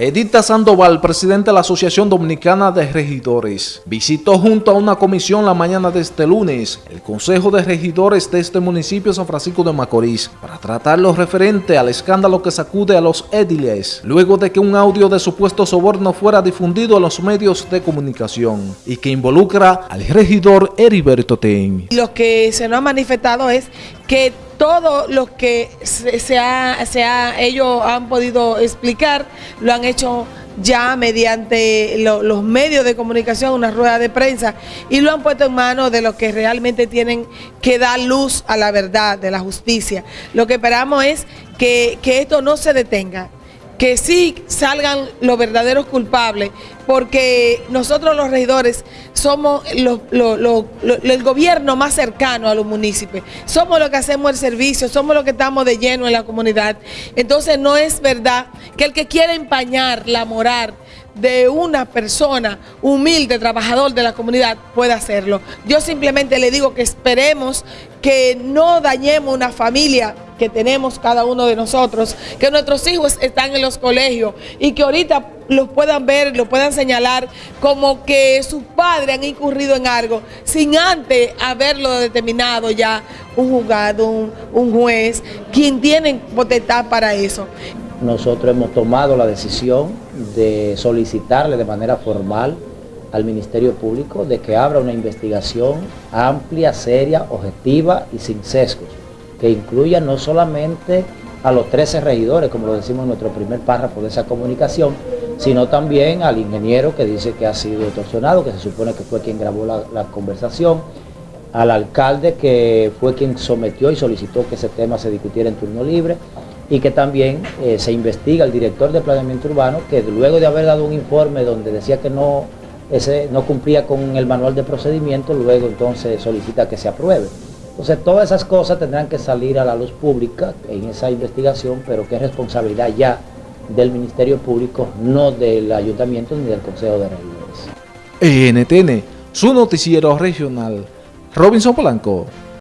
Edita Sandoval, presidente de la Asociación Dominicana de Regidores, visitó junto a una comisión la mañana de este lunes el Consejo de Regidores de este municipio San Francisco de Macorís para tratar lo referente al escándalo que sacude a los édiles luego de que un audio de supuesto soborno fuera difundido en los medios de comunicación y que involucra al regidor Heriberto Ten. Lo que se nos ha manifestado es que todo lo que se, ha, ellos han podido explicar lo han hecho ya mediante los medios de comunicación, una rueda de prensa, y lo han puesto en manos de los que realmente tienen que dar luz a la verdad, de la justicia. Lo que esperamos es que, que esto no se detenga, que sí salgan los verdaderos culpables, porque nosotros los regidores somos el gobierno más cercano a los municipios, somos los que hacemos el servicio, somos los que estamos de lleno en la comunidad. Entonces no es verdad que el que quiera empañar la moral de una persona humilde, trabajador de la comunidad, pueda hacerlo. Yo simplemente le digo que esperemos que no dañemos una familia que tenemos cada uno de nosotros, que nuestros hijos están en los colegios y que ahorita los puedan ver, los puedan señalar como que sus padres han incurrido en algo sin antes haberlo determinado ya un juzgado, un, un juez, quien tiene potestad para eso. Nosotros hemos tomado la decisión de solicitarle de manera formal al Ministerio Público de que abra una investigación amplia, seria, objetiva y sin sesgos que incluya no solamente a los 13 regidores, como lo decimos en nuestro primer párrafo de esa comunicación, sino también al ingeniero que dice que ha sido torsionado, que se supone que fue quien grabó la, conversación, al alcalde que fue quien sometió y solicitó que ese tema se discutiera en turno libre, y que también eh, se investiga al director de planeamiento urbano, que luego de haber dado un informe donde decía que no, ese, no cumplía con el manual de procedimiento, luego entonces solicita que se apruebe. Entonces todas esas cosas tendrán que salir a la luz pública en esa investigación, pero que es responsabilidad ya del Ministerio Público, no del Ayuntamiento ni del Consejo de Regidores. NTN, su noticiero regional, Robinson Polanco.